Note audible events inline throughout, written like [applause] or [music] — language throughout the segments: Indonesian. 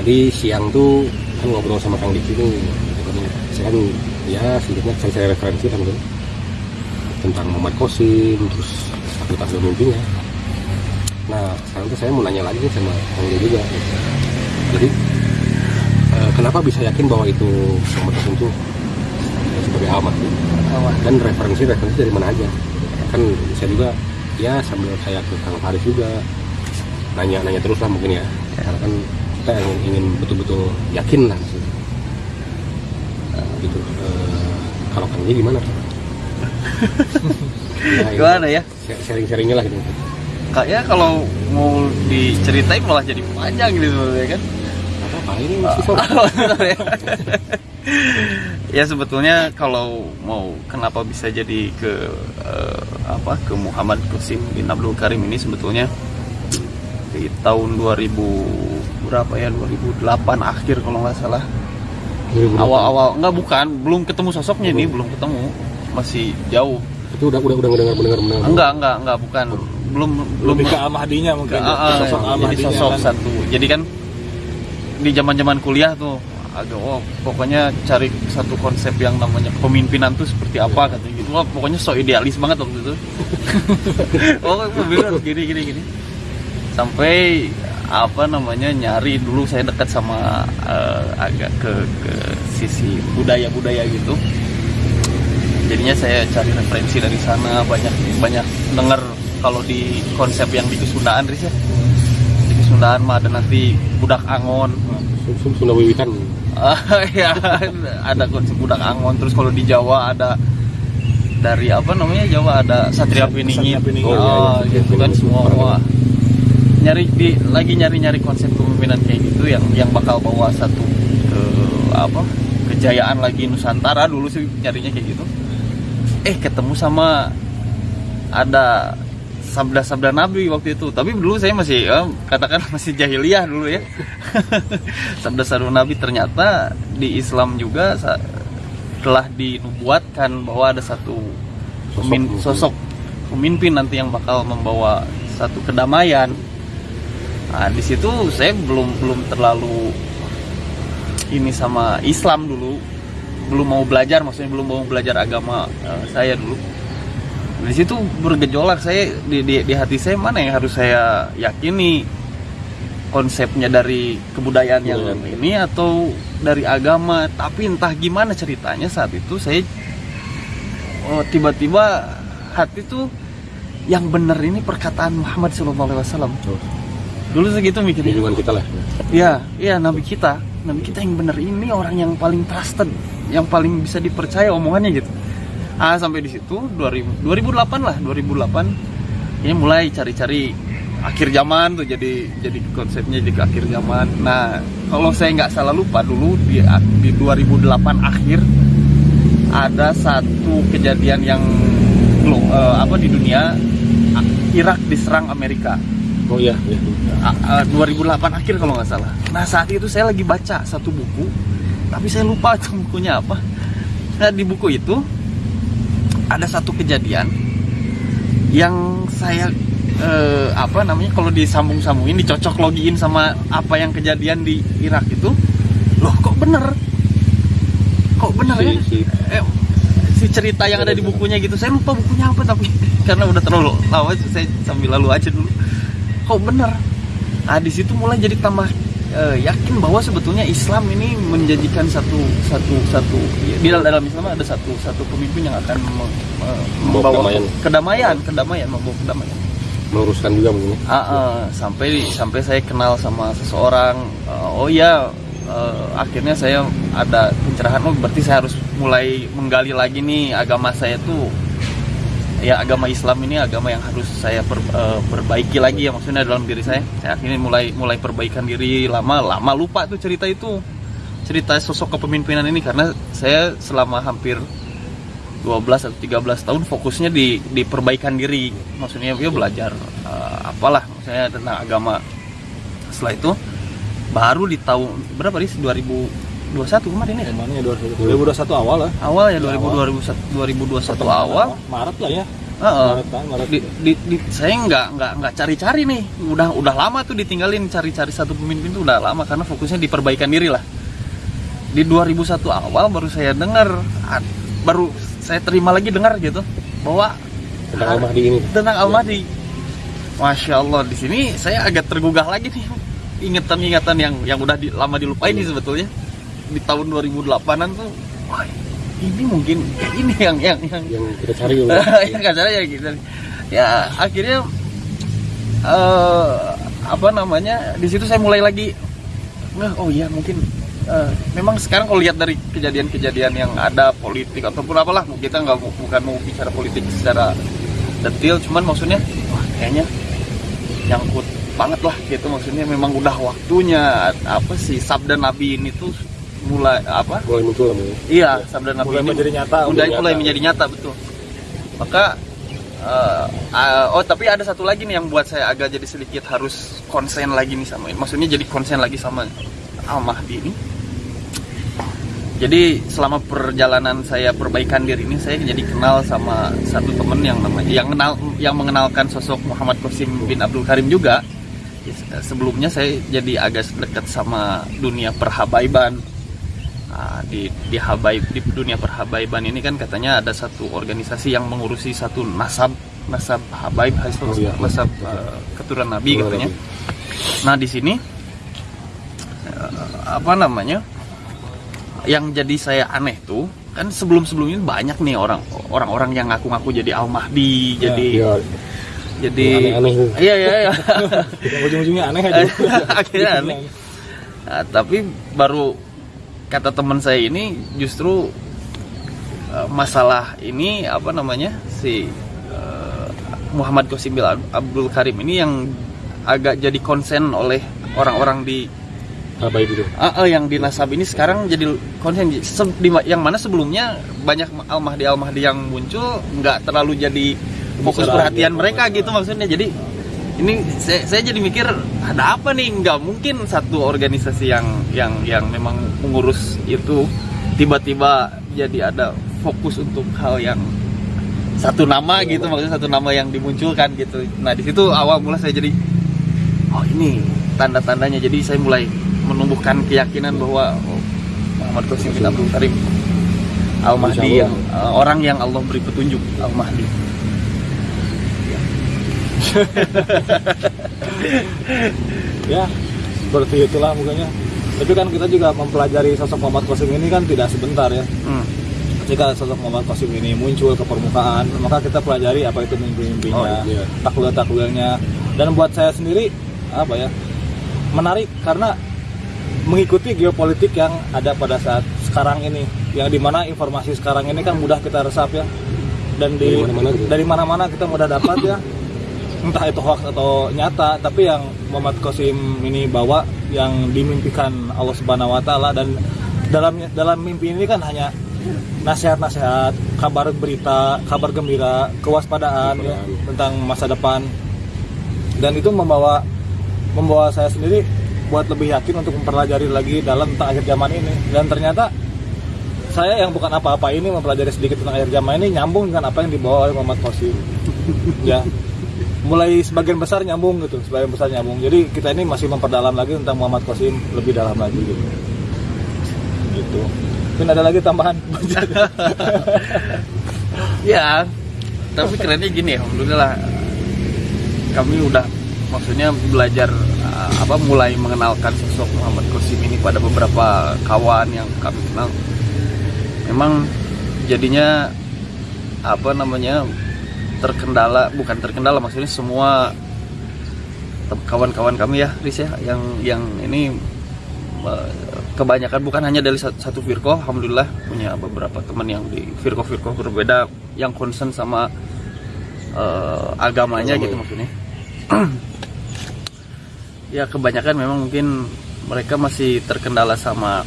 tadi siang tuh kan ngobrol sama Kang Diki tuh katanya, saya kan ya sedikitnya saya, saya referensi kan tuh tentang Muhammad Kosim terus fakultas mimpinya nah sekarang tuh saya mau nanya lagi nih sama Kang Diki juga. Jadi eh, kenapa bisa yakin bahwa itu Muhammad Kosim tuh sebagai alamat dan referensi referensi dari mana aja? Kan saya juga ya sambil saya ke Kang Faris juga nanya nanya terus lah mungkin ya. Karena kan kita ingin, ingin betul-betul yakin lah. Maksudnya. Eh, gitu. Eh, kalau Kang Ji [laughs] gimana ya, ini Gimana ya? sharing-sharingnya lah gitu. Kayaknya kalau mau diceritain malah jadi panjang gitu ya kan. apa ini masih sore [laughs] [laughs] ya. Sebetulnya kalau mau kenapa bisa jadi ke eh, apa ke Muhammad Qasim bin Abdul Karim ini sebetulnya di tahun 2000 berapa ya? 2008 akhir kalau nggak salah. awal-awal nggak bukan. Belum ketemu sosoknya nih belum. ketemu. Masih jauh. Itu udah udah udah mendengar mendengar mendengar enggak enggak enggak bukan. Belum belum lebih ke Ahmadinya mungkin Ke- ya. ah, ah, sosok jadi Ahmadinya sosok kan. satu. Jadi kan di zaman zaman kuliah tuh agak oh pokoknya cari satu konsep yang namanya kepemimpinan tuh seperti apa katanya gitu. Wah, pokoknya so idealis banget waktu itu. [laughs] Oh bener gini gini gini. Sampai apa namanya nyari dulu saya dekat sama eh, agak ke ke sisi budaya budaya gitu. Jadinya saya cari referensi dari sana banyak banyak dengar kalau di konsep yang di Kesundaan Riz ya. Di Kesundaan mah ada nanti budak angon. Sum- Sunda Wiwitan. Ah, [laughs] ya ada konsep budak angon. Terus kalau di Jawa ada dari apa namanya Jawa ada Satria Piningit Satria Piningit. oh, Oh, iya, iya. gitu kan semua. Nyari di lagi nyari-nyari konsep kepemimpinan kayak gitu yang yang bakal bawa satu ke apa kejayaan lagi Nusantara. Dulu sih nyarinya kayak gitu. Eh ketemu sama ada sabda-sabda Nabi waktu itu. Tapi dulu saya masih eh, katakan [laughs] masih jahiliyah dulu ya. [laughs] Sabda-sabda Nabi ternyata di Islam juga telah dinubuatkan bahwa ada satu pemin- Sosok. sosok pemimpin nanti yang bakal membawa satu kedamaian nah di situ saya belum belum terlalu ini sama Islam dulu. Belum mau belajar maksudnya belum mau belajar agama eh, saya dulu. Di situ bergejolak saya di, di, di hati saya mana yang harus saya yakini konsepnya dari kebudayaan yang Kebudayaan. ini atau dari agama? Tapi entah gimana ceritanya saat itu saya oh, tiba-tiba hati tuh yang benar ini perkataan Muhammad SAW dulu segitu mikirnya. Lingkungan kita lah. Ya, iya Nabi kita, Nabi kita yang benar ini orang yang paling trusted, yang paling bisa dipercaya omongannya gitu. Ah sampai di situ 2000, 2008 lah, 2008 ini mulai cari-cari akhir zaman tuh jadi jadi konsepnya jadi akhir zaman. Nah kalau saya nggak salah lupa dulu di di 2008 akhir ada satu kejadian yang glo- eh, apa di dunia Irak diserang Amerika oh iya iya A- a- 2008 akhir kalau nggak salah. Nah saat itu saya lagi baca satu buku, tapi saya lupa [laughs] itu bukunya apa. Nah di buku itu ada satu kejadian yang saya eh, apa namanya kalau disambung-sambungin dicocok logiin sama apa yang kejadian di Irak itu, loh kok bener? Kok bener Si- ya? si- Eh, si cerita yang ada di bukunya gitu saya lupa bukunya apa tapi [laughs] karena udah terlalu lama saya sambil lalu aja dulu kok bener nah di situ mulai jadi tambah eh, yakin bahwa sebetulnya Islam ini menjanjikan satu satu satu di dalam dalam Islam ada satu satu pemimpin yang akan mem- me- Membawa kedamaian. kedamaian kedamaian membawa kedamaian meluruskan juga mungkin ya. Ah, ah, sampai sampai saya kenal sama seseorang eh, oh iya eh, akhirnya saya ada pencerahan oh berarti saya harus mulai menggali lagi nih agama saya tuh ya agama Islam ini agama yang harus saya per- eh, perbaiki lagi ya maksudnya dalam diri saya. Saya akhirnya mulai mulai perbaikan diri lama lama lupa tuh cerita itu. Cerita sosok kepemimpinan ini karena saya selama hampir 12 atau 13 tahun fokusnya di di perbaikan diri. Maksudnya ya belajar eh, apalah maksudnya tentang agama. Setelah itu baru di tahun berapa nih 2021 kemarin ya Kemarin ya 2021 awal lah. awal ya Awal. 2000 2021 awal Maret lah ya. Heeh. Maret, kan, Maret. di, di, di- saya nggak nggak nggak cari-cari nih udah udah lama tuh ditinggalin cari-cari satu pemimpin tuh udah lama karena fokusnya di perbaikan diri lah di 2001 awal baru saya dengar baru saya terima lagi dengar gitu bahwa tentang Al Mahdi ini tentang Al Mahdi Masya Allah di sini saya agak tergugah lagi nih ingatan-ingatan yang yang udah di- lama dilupain nih sebetulnya di tahun 2008an tuh wah ini mungkin ini yang yang yang yang kita cari ya nggak salah ya gitu. Ya akhirnya eh apa namanya di situ saya mulai lagi "Wah, oh iya mungkin eh, memang sekarang kalau lihat dari kejadian-kejadian yang ada politik ataupun apalah kita nggak bukan mau bicara politik secara detail cuman maksudnya wah kayaknya nyangkut banget lah gitu. Maksudnya memang udah waktunya apa sih sabda nabi ini tuh mulai apa mulai muncul mulai. Iya, sabda Nabi Mulai ini menjadi nyata, mulai mulai nyata. menjadi nyata betul. Maka eh, eh, oh tapi ada satu lagi nih yang buat saya agak jadi sedikit harus konsen lagi nih sama ini. Maksudnya jadi konsen lagi sama Al Mahdi ini. Jadi selama perjalanan saya perbaikan diri ini saya jadi kenal sama satu temen yang namanya yang kenal yang mengenalkan sosok Muhammad Qasim bin Abdul Karim juga. Ya, Sebelumnya saya jadi agak dekat sama dunia perhabaiban. Nah, di di habaib di dunia perhabaiban ini kan katanya ada satu organisasi yang mengurusi satu nasab nasab habaib hasil Oh, iya. nasab eh, keturunan nabi Keturunan katanya. Nabi. Nah di sini eh, apa namanya? Yang jadi saya aneh tuh kan sebelum sebelum ini banyak nih orang orang-orang yang ngaku-ngaku jadi al mahdi Ya, jadi ya jadi aneh-aneh tuh. iya iya iya [laughs] ujung-ujungnya aneh aja [laughs] akhirnya aneh [laughs] Nah, tapi baru kata teman saya ini justru eh, masalah ini apa namanya si eh, Muhammad Qasim bin Abdul Karim ini yang agak jadi konsen oleh orang-orang di Habaib itu. Ah, ah, yang di Nasab ini sekarang jadi konsen. Se- di ma- yang mana sebelumnya banyak Al Mahdi Al Mahdi yang muncul nggak terlalu jadi fokus perhatian mereka gitu maksudnya. Jadi ini saya, saya jadi mikir ada apa nih? Nggak mungkin satu organisasi yang yang yang memang mengurus itu tiba-tiba jadi ada fokus untuk hal yang satu nama gitu maksudnya satu nama yang dimunculkan gitu. Nah di situ awal mula saya jadi oh ini tanda-tandanya. Jadi saya mulai menumbuhkan keyakinan bahwa oh, Muhammad Qasim bin Abdul Karim Al Mahdi yang uh, orang yang Allah beri petunjuk Al Mahdi [laughs] ya seperti itulah mukanya tapi kan kita juga mempelajari sosok Muhammad Qasim ini kan tidak sebentar ya Hmm. ketika sosok Muhammad Qasim ini muncul ke permukaan maka kita pelajari apa itu mimpi-mimpinya Oh, iya. takwil-takwilnya dan buat saya sendiri apa ya menarik karena mengikuti geopolitik yang ada pada saat sekarang ini yang di mana informasi sekarang ini kan mudah kita resap ya dan di Dari mana-mana gitu. dari mana-mana kita mudah dapat ya entah itu hoax atau nyata tapi yang Muhammad Qasim ini bawa yang dimimpikan Allah Subhanahu wa taala dan dalam dalam mimpi ini kan hanya nasihat-nasihat, kabar berita, kabar gembira, kewaspadaan ya, tentang masa depan. Dan itu membawa membawa saya sendiri buat lebih yakin untuk mempelajari lagi dalam tentang akhir zaman ini. Dan ternyata saya yang bukan apa-apa ini mempelajari sedikit tentang akhir zaman ini nyambung dengan apa yang dibawa oleh Muhammad Qasim. [laughs] ya. Mulai sebagian besar nyambung gitu, sebagian besar nyambung. Jadi kita ini masih memperdalam lagi tentang Muhammad Qasim lebih dalam lagi gitu. Gitu. Mungkin ada lagi tambahan. [laughs] Ya, tapi kerennya gini, alhamdulillah kami udah maksudnya belajar uh, apa mulai mengenalkan sosok Muhammad Qasim ini pada beberapa kawan yang kami kenal. Memang jadinya apa namanya terkendala bukan terkendala maksudnya semua kawan-kawan kami ya Riz ya yang yang ini kebanyakan bukan hanya dari satu, firqoh alhamdulillah punya beberapa teman yang di firqoh-firqoh berbeda yang concern sama eh, agamanya Agama gitu ya. maksudnya [clears throat] ya kebanyakan memang mungkin mereka masih terkendala sama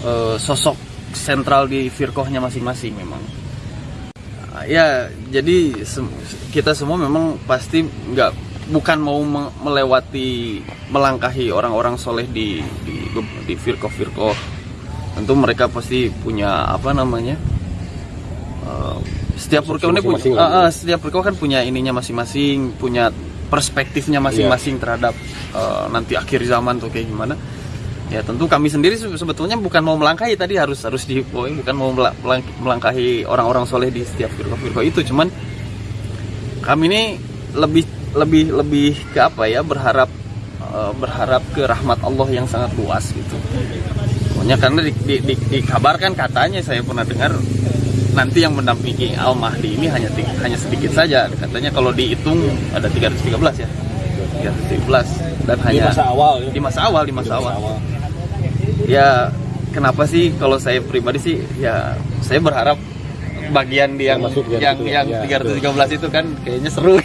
eh, sosok sentral di firqohnya masing-masing memang ya jadi sem- kita semua memang pasti nggak bukan mau me- melewati melangkahi orang-orang soleh di di di firqoh firqoh tentu mereka pasti punya apa namanya eh, setiap Purko ini punya. Ah, ah, setiap Purko kan punya ininya masing-masing punya perspektifnya Iya. masing-masing terhadap eh, nanti akhir zaman tuh kayak gimana ya tentu kami sendiri se- sebetulnya bukan mau melangkahi tadi harus harus di bukan mau mela- melang- melangkahi orang-orang soleh di setiap Purko-Purko itu. Cuman kami ini lebih lebih lebih ke apa ya berharap eh, berharap ke rahmat Allah yang sangat luas gitu. Pokoknya karena di, di, di- dikabarkan katanya saya pernah dengar nanti yang mendampingi Al Mahdi ini hanya hanya sedikit saja. Katanya kalau dihitung ada 313 ya 313 dan di hanya masa awal ya? di masa awal di masa Di awal. ya kenapa sih kalau saya pribadi sih ya saya berharap bagian di yang yang yang itu, yang ya, 313 itu kan kayaknya seru [laughs] [laughs]